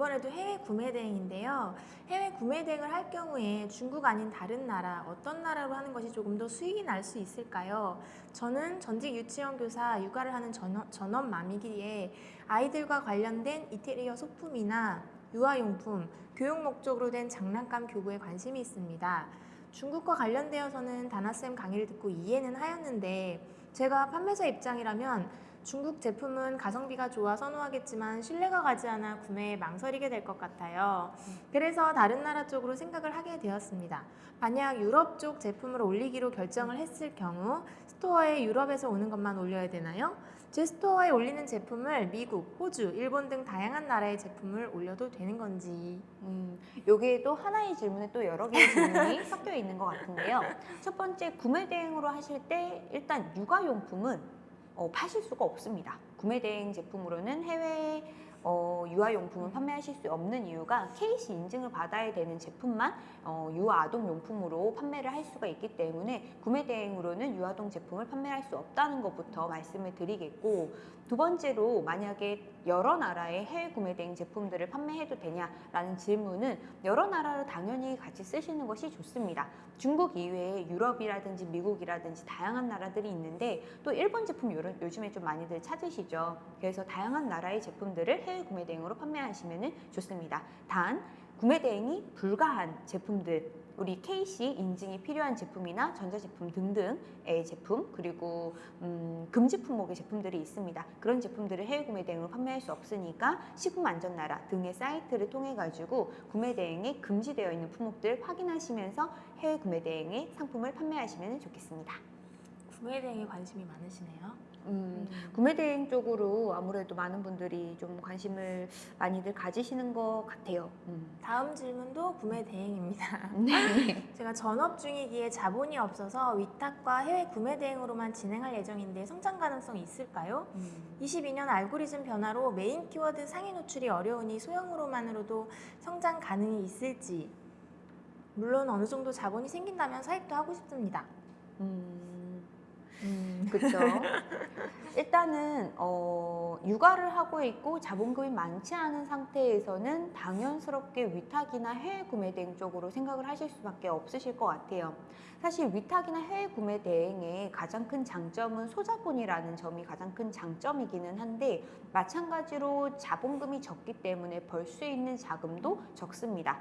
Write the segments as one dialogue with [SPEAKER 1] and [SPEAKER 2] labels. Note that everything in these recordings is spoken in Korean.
[SPEAKER 1] 이번에도 해외 구매 대행인데요. 해외 구매 대행을 할 경우에 중국 아닌 다른 나라, 어떤 나라로 하는 것이 조금 더 수익이 날 수 있을까요? 저는 전직 유치원 교사 육아를 하는 전업, 전업맘이기에 아이들과 관련된 이태리어 소품이나 유아용품, 교육 목적으로 된 장난감 교구에 관심이 있습니다. 중국과 관련되어서는 다나쌤 강의를 듣고 이해는 하였는데 제가 판매자 입장이라면 중국 제품은 가성비가 좋아 선호하겠지만 신뢰가 가지 않아 구매에 망설이게 될 것 같아요. 그래서 다른 나라 쪽으로 생각을 하게 되었습니다. 만약 유럽 쪽 제품을 올리기로 결정을 했을 경우 스토어에 유럽에서 오는 것만 올려야 되나요? 제 스토어에 올리는 제품을 미국, 호주, 일본 등 다양한 나라의 제품을 올려도 되는 건지
[SPEAKER 2] 음, 여기에도 하나의 질문에 또 여러 개의 질문이 섞여 있는 것 같은데요. 첫 번째, 구매 대행으로 하실 때 일단 육아용품은 어, 파실 수가 없습니다. 구매 대행 제품으로는 해외 어, 유아용품은 판매하실 수 없는 이유가 KC 인증을 받아야 되는 제품만 어, 유아아동 용품으로 판매를 할 수가 있기 때문에 구매 대행으로는 유아동 제품을 판매할 수 없다는 것부터 말씀을 드리겠고 두 번째로 만약에 여러 나라의 해외 구매 대행 제품들을 판매해도 되냐라는 질문은 여러 나라를 당연히 같이 쓰시는 것이 좋습니다. 중국 이외에 유럽이라든지 미국이라든지 다양한 나라들이 있는데 또 일본 제품 요- 요즘에 좀 많이들 찾으시죠. 그래서 다양한 나라의 제품들을 해외 구매 대행으로 판매하시면 좋습니다. 단 구매 대행이 불가한 제품들 우리 KC 인증이 필요한 제품이나 전자제품 등등의 제품 그리고 음, 금지 품목의 제품들이 있습니다. 그런 제품들을 해외 구매 대행으로 판매할 수 없으니까 식품안전나라 등의 사이트를 통해 가지고 구매 대행에 금지되어 있는 품목들 확인하시면서 해외 구매 대행의 상품을 판매하시면 좋겠습니다.
[SPEAKER 1] 구매 대행에 관심이 많으시네요.
[SPEAKER 2] 음, 구매 대행 쪽으로 아무래도 많은 분들이 좀 관심을 많이들 가지시는 것 같아요. 음.
[SPEAKER 1] 다음 질문도 구매 대행입니다.
[SPEAKER 2] 네.
[SPEAKER 1] 제가 전업 중이기에 자본이 없어서 위탁과 해외 구매 대행으로만 진행할 예정인데 성장 가능성이 있을까요?
[SPEAKER 2] 음.
[SPEAKER 1] 22년 알고리즘 변화로 메인 키워드 상위 노출이 어려우니 소형으로만으로도 성장 가능이 있을지 물론 어느 정도 자본이 생긴다면 사입도 하고 싶습니다.
[SPEAKER 2] 음.
[SPEAKER 1] 음.
[SPEAKER 2] 그렇죠. 일단은 어, 육아를 하고 있고 자본금이 많지 않은 상태에서는 당연스럽게 위탁이나 해외 구매 대행 쪽으로 생각을 하실 수밖에 없으실 것 같아요. 사실 위탁이나 해외 구매 대행의 가장 큰 장점은 소자본이라는 점이 가장 큰 장점이기는 한데 마찬가지로 자본금이 적기 때문에 벌 수 있는 자금도 적습니다.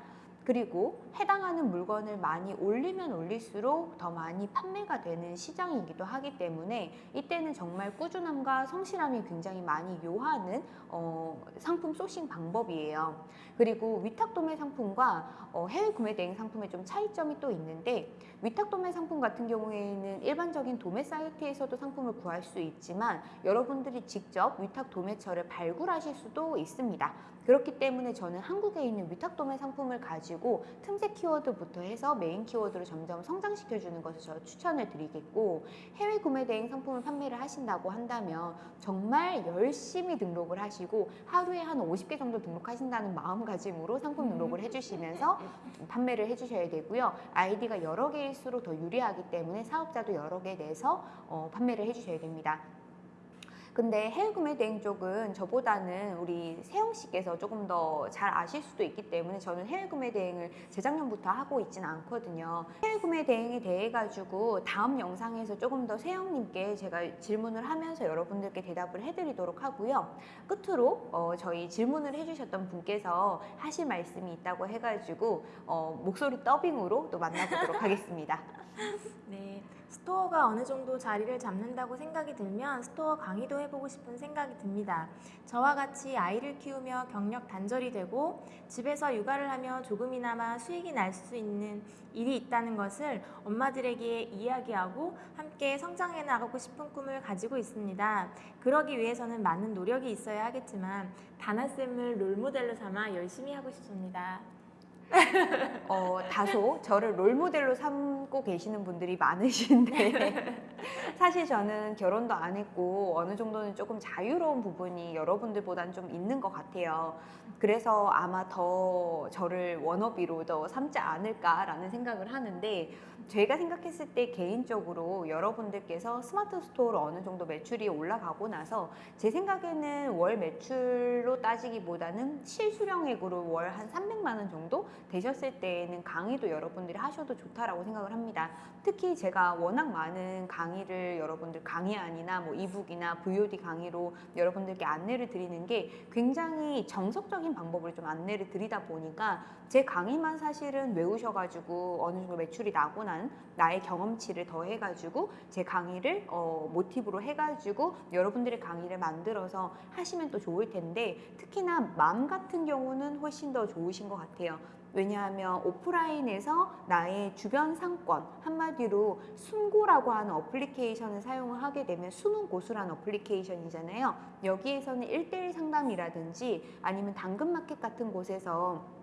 [SPEAKER 2] 그리고 해당하는 물건을 많이 올리면 올릴수록 더 많이 판매가 되는 시장이기도 하기 때문에 이때는 정말 꾸준함과 성실함이 굉장히 많이 요하는 어, 상품 소싱 방법이에요. 그리고 위탁도매 상품과 어, 해외 구매 대행 상품의 좀 차이점이 또 있는데 위탁도매 상품 같은 경우에는 일반적인 도매 사이트에서도 상품을 구할 수 있지만 여러분들이 직접 위탁 도매처를 발굴하실 수도 있습니다. 그렇기 때문에 저는 한국에 있는 위탁 도매 상품을 가지고 틈새 키워드부터 해서 메인 키워드로 점점 성장시켜주는 것을 저 추천을 드리겠고 해외 구매 대행 상품을 판매를 하신다고 한다면 정말 열심히 등록을 하시고 하루에 한 50개 정도 등록하신다는 마음가짐으로 상품 등록을 해주시면서 판매를 해주셔야 되고요. 아이디가 여러 개일수록 더 유리하기 때문에 사업자도 여러 개 내서 어, 판매를 해주셔야 됩니다. 근데 해외 구매 대행 쪽은 저보다는 우리 세영 씨께서 조금 더 잘 아실 수도 있기 때문에 저는 해외 구매 대행을 재작년부터 하고 있지는 않거든요. 해외 구매 대행에 대해 가지고 다음 영상에서 조금 더 세영님께 제가 질문을 하면서 여러분들께 대답을 해드리도록 하고요. 끝으로 어, 저희 질문을 해주셨던 분께서 하실 말씀이 있다고 해가지고 어, 목소리 더빙으로 또 만나보도록 하겠습니다.
[SPEAKER 1] 네, 스토어가 어느 정도 자리를 잡는다고 생각이 들면 스토어 강의도 해보고 싶은 생각이 듭니다. 저와 같이 아이를 키우며 경력 단절이 되고 집에서 육아를 하며 조금이나마 수익이 날 수 있는 일이 있다는 것을 엄마들에게 이야기하고 함께 성장해 나가고 싶은 꿈을 가지고 있습니다. 그러기 위해서는 많은 노력이 있어야 하겠지만 다나쌤을 롤모델로 삼아 열심히 하고 싶습니다.
[SPEAKER 2] 어, 다소 저를 롤모델로 삼고 계시는 분들이 많으신데 사실 저는 결혼도 안 했고 어느 정도는 조금 자유로운 부분이 여러분들보다는 좀 있는 것 같아요. 그래서 아마 더 저를 워너비로 더 삼지 않을까라는 생각을 하는데 제가 생각했을 때 개인적으로 여러분들께서 스마트 스토어로 어느 정도 매출이 올라가고 나서 제 생각에는 월 매출로 따지기보다는 실수령액으로 월 한 300만 원 정도 되셨을 때에는 강의도 여러분들이 하셔도 좋다라고 생각을 합니다. 특히 제가 워낙 많은 강의를 여러분들 강의안이나 뭐 이북이나 VOD 강의로 여러분들께 안내를 드리는 게 굉장히 정석적인 방법으로 좀 안내를 드리다 보니까 제 강의만 사실은 외우셔가지고 어느 정도 매출이 나고 난 나의 경험치를 더 해가지고 제 강의를 어, 모티브로 해가지고 여러분들의 강의를 만들어서 하시면 또 좋을 텐데 특히나 맘 같은 경우는 훨씬 더 좋으신 것 같아요. 왜냐하면 오프라인에서 나의 주변 상권 한마디로 숨고라고 하는 어플리케이션을 사용을 하게 되면 숨은 고수라는 어플리케이션이잖아요. 여기에서는 1대1 상담이라든지 아니면 당근마켓 같은 곳에서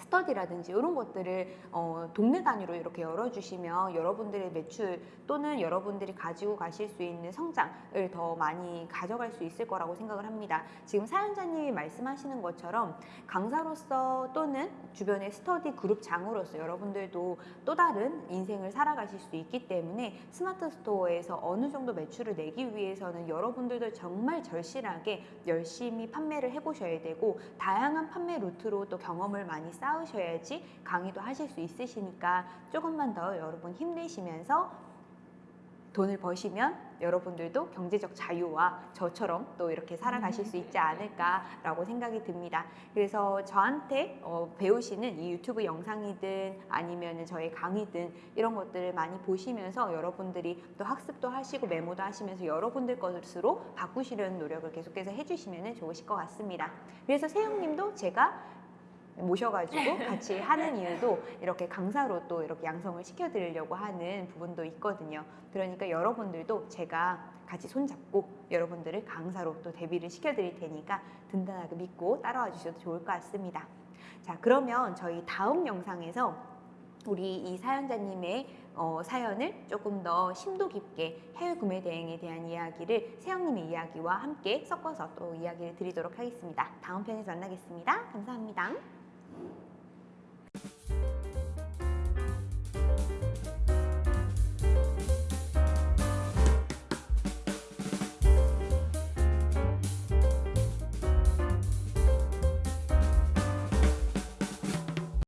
[SPEAKER 2] 스터디라든지 이런 것들을 어, 동네 단위로 이렇게 열어주시면 여러분들의 매출 또는 여러분들이 가지고 가실 수 있는 성장을 더 많이 가져갈 수 있을 거라고 생각을 합니다. 지금 사연자님이 말씀하시는 것처럼 강사로서 또는 주변의 스터디 그룹 장으로서 여러분들도 또 다른 인생을 살아가실 수 있기 때문에 스마트 스토어에서 어느 정도 매출을 내기 위해서는 여러분들도 정말 절실하게 열심히 판매를 해보셔야 되고 다양한 판매 루트로 또 경험을 많이 쌓으셔야지 강의도 하실 수 있으시니까 조금만 더 여러분 힘내시면서 돈을 버시면 여러분들도 경제적 자유와 저처럼 또 이렇게 살아가실 수 있지 않을까라고 생각이 듭니다. 그래서 저한테 어, 배우시는 이 유튜브 영상이든 아니면 저의 강의든 이런 것들을 많이 보시면서 여러분들이 또 학습도 하시고 메모도 하시면서 여러분들 것으로 바꾸시려는 노력을 계속해서 해주시면 좋으실 것 같습니다. 그래서 세영님도 제가 모셔가지고 같이 하는 이유도 이렇게 강사로 또 이렇게 양성을 시켜드리려고 하는 부분도 있거든요. 그러니까 여러분들도 제가 같이 손잡고 여러분들을 강사로 또 데뷔를 시켜드릴 테니까 든든하게 믿고 따라와 주셔도 좋을 것 같습니다. 자, 그러면 저희 다음 영상에서 우리 이 사연자님의 어, 사연을 조금 더 심도 깊게 해외 구매 대행에 대한 이야기를 세영님의 이야기와 함께 섞어서 또 이야기를 드리도록 하겠습니다. 다음 편에서 만나겠습니다. 감사합니다.